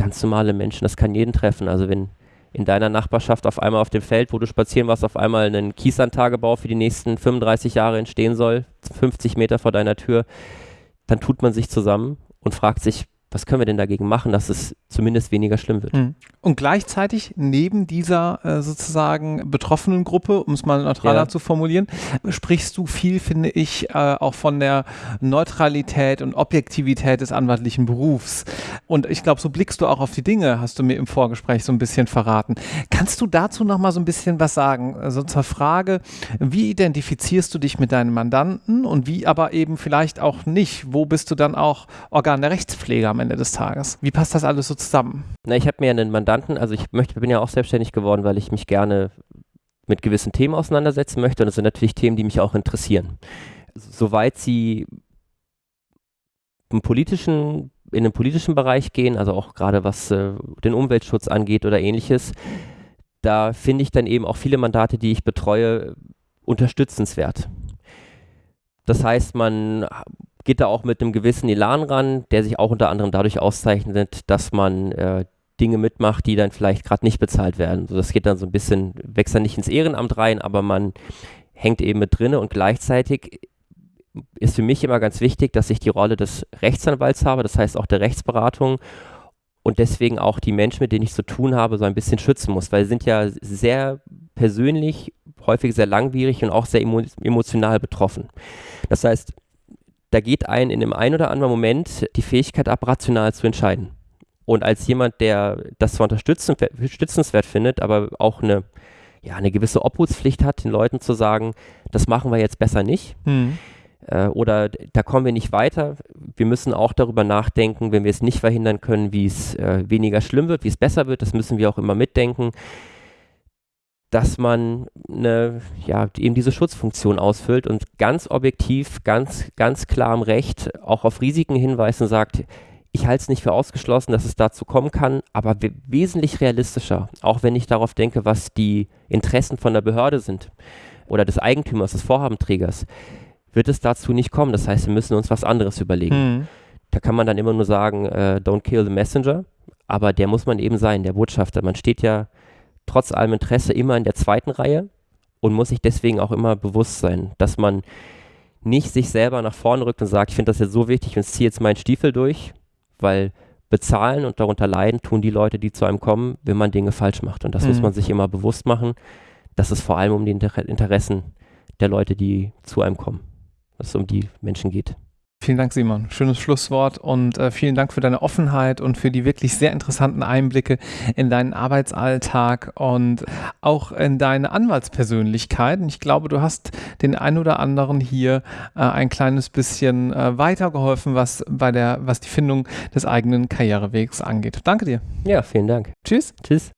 ganz normale Menschen, das kann jeden treffen. Also wenn in deiner Nachbarschaft auf einmal auf dem Feld, wo du spazieren warst, auf einmal ein Kieslandtagebau für die nächsten 35 Jahre entstehen soll, 50 Meter vor deiner Tür, dann tut man sich zusammen und fragt sich, was können wir denn dagegen machen, dass es zumindest weniger schlimm wird. Mhm. Und gleichzeitig neben dieser äh, sozusagen betroffenen Gruppe, um es mal neutraler Ja. zu formulieren, sprichst du viel, finde ich, äh, auch von der Neutralität und Objektivität des anwaltlichen Berufs. Und ich glaube, so blickst du auch auf die Dinge, hast du mir im Vorgespräch so ein bisschen verraten. Kannst du dazu noch mal so ein bisschen was sagen? Also zur Frage, wie identifizierst du dich mit deinen Mandanten und wie aber eben vielleicht auch nicht? Wo bist du dann auch Organ der Rechtspflege am Ende des Tages? Wie passt das alles so zusammen? Na, ich habe mir einen Mandanten, also ich möchte, bin ja auch selbstständig geworden, weil ich mich gerne mit gewissen Themen auseinandersetzen möchte und das sind natürlich Themen, die mich auch interessieren. Soweit sie im politischen, in den politischen Bereich gehen, also auch gerade was äh, den Umweltschutz angeht oder ähnliches, da finde ich dann eben auch viele Mandate, die ich betreue, unterstützenswert. Das heißt, man geht da auch mit einem gewissen Elan ran, der sich auch unter anderem dadurch auszeichnet, dass man äh, Dinge mitmacht, die dann vielleicht gerade nicht bezahlt werden. So, das geht dann so ein bisschen, wächst dann nicht ins Ehrenamt rein, aber man hängt eben mit drinne und gleichzeitig ist für mich immer ganz wichtig, dass ich die Rolle des Rechtsanwalts habe, das heißt auch der Rechtsberatung und deswegen auch die Menschen, mit denen ich zu tun habe, so ein bisschen schützen muss, weil sie sind ja sehr persönlich, häufig sehr langwierig und auch sehr emo emotional betroffen. Das heißt, da geht ein in dem einen oder anderen Moment die Fähigkeit ab, rational zu entscheiden. Und als jemand, der das zwar unterstützenswert findet, aber auch eine, ja, eine gewisse Obhutspflicht hat, den Leuten zu sagen, das machen wir jetzt besser nicht. Mhm. Äh, oder da kommen wir nicht weiter. Wir müssen auch darüber nachdenken, wenn wir es nicht verhindern können, wie es äh, weniger schlimm wird, wie es besser wird. Das müssen wir auch immer mitdenken dass man eine, ja, eben diese Schutzfunktion ausfüllt und ganz objektiv, ganz, ganz klar im Recht auch auf Risiken hinweist und sagt, ich halte es nicht für ausgeschlossen, dass es dazu kommen kann, aber we wesentlich realistischer, auch wenn ich darauf denke, was die Interessen von der Behörde sind oder des Eigentümers, des Vorhabenträgers, wird es dazu nicht kommen. Das heißt, wir müssen uns was anderes überlegen. Mhm. Da kann man dann immer nur sagen, äh, don't kill the messenger, aber der muss man eben sein, der Botschafter. Man steht ja trotz allem Interesse immer in der zweiten Reihe und muss sich deswegen auch immer bewusst sein, dass man nicht sich selber nach vorne rückt und sagt, ich finde das jetzt so wichtig und ziehe jetzt meinen Stiefel durch, weil bezahlen und darunter leiden tun die Leute, die zu einem kommen, wenn man Dinge falsch macht. Und das Mhm. muss man sich immer bewusst machen, dass es vor allem um die Inter Interessen der Leute, die zu einem kommen, dass es um die Menschen geht. Vielen Dank, Simon. Schönes Schlusswort und äh, vielen Dank für deine Offenheit und für die wirklich sehr interessanten Einblicke in deinen Arbeitsalltag und auch in deine Anwaltspersönlichkeit. Und ich glaube, du hast den ein oder anderen hier äh, ein kleines bisschen äh, weitergeholfen, was bei der, was die Findung des eigenen Karrierewegs angeht. Danke dir. Ja, vielen Dank. Tschüss. Tschüss.